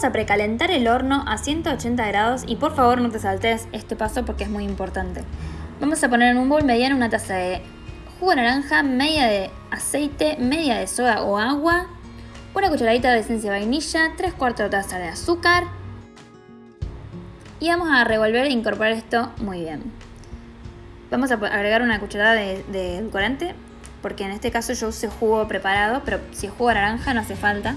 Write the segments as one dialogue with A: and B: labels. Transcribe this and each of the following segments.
A: Vamos a precalentar el horno a 180 grados y por favor no te saltes este paso porque es muy importante. Vamos a poner en un bol mediano una taza de jugo de naranja, media de aceite, media de soda o agua, una cucharadita de esencia de vainilla, 3 cuartos de taza de azúcar y vamos a revolver e incorporar esto muy bien. Vamos a agregar una cucharada de, de edulcorante porque en este caso yo usé jugo preparado, pero si es jugo de naranja no hace falta.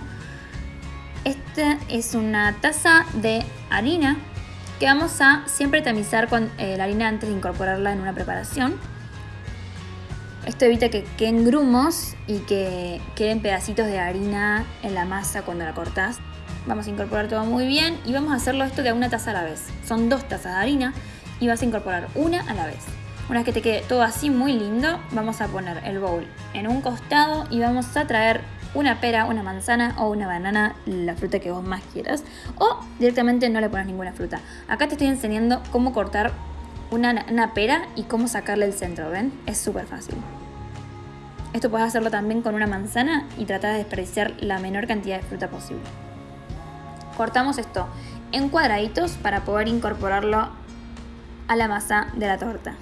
A: Esta es una taza de harina que vamos a siempre tamizar con eh, la harina antes de incorporarla en una preparación. Esto evita que queden grumos y que queden pedacitos de harina en la masa cuando la cortás. Vamos a incorporar todo muy bien y vamos a hacerlo esto de una taza a la vez. Son dos tazas de harina y vas a incorporar una a la vez. Una vez que te quede todo así muy lindo, vamos a poner el bowl en un costado y vamos a traer una pera, una manzana o una banana, la fruta que vos más quieras. O directamente no le pones ninguna fruta. Acá te estoy enseñando cómo cortar una, pera y cómo sacarle el centro, ¿ven? Es súper fácil. Esto puedes hacerlo también con una manzana y tratar de desperdiciar la menor cantidad de fruta posible. Cortamos esto en cuadraditos para poder incorporarlo a la masa de la torta.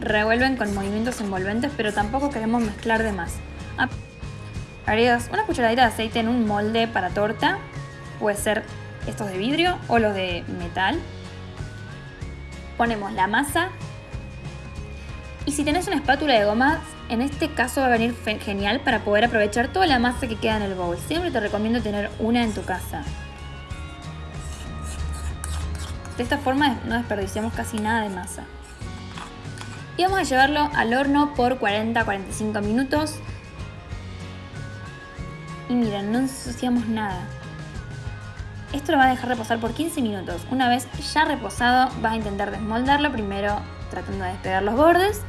A: Revuelven con movimientos envolventes, pero tampoco queremos mezclar de más. Ah, agregas una cucharadita de aceite en un molde para torta, puede ser estos de vidrio o los de metal. Ponemos la masa y si tenés una espátula de goma, en este caso va a venir genial para poder aprovechar toda la masa que queda en el bowl. Siempre te recomiendo tener una en tu casa. De esta forma no desperdiciamos casi nada de masa y vamos a llevarlo al horno por 40-45 minutos. Y miren, no ensuciamos nada. Esto lo vas a dejar reposar por 15 minutos. Una vez ya reposado vas a intentar desmoldarlo primero tratando de despegar los bordes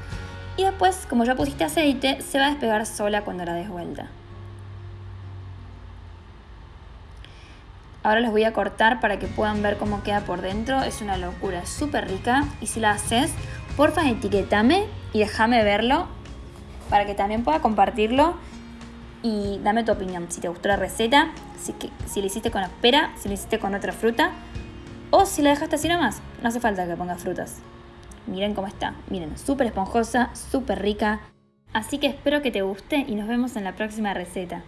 A: y después como ya pusiste aceite se va a despegar sola cuando la des vuelta. Ahora les voy a cortar para que puedan ver cómo queda por dentro. Es una locura, súper rica y si la haces porfa etiquetame y déjame verlo para que también pueda compartirlo y dame tu opinión. Si te gustó la receta, si, que, si la hiciste con espera, si la hiciste con otra fruta o si la dejaste así nomás. No hace falta que pongas frutas. Miren cómo está. Miren, súper esponjosa, súper rica. Así que espero que te guste y nos vemos en la próxima receta.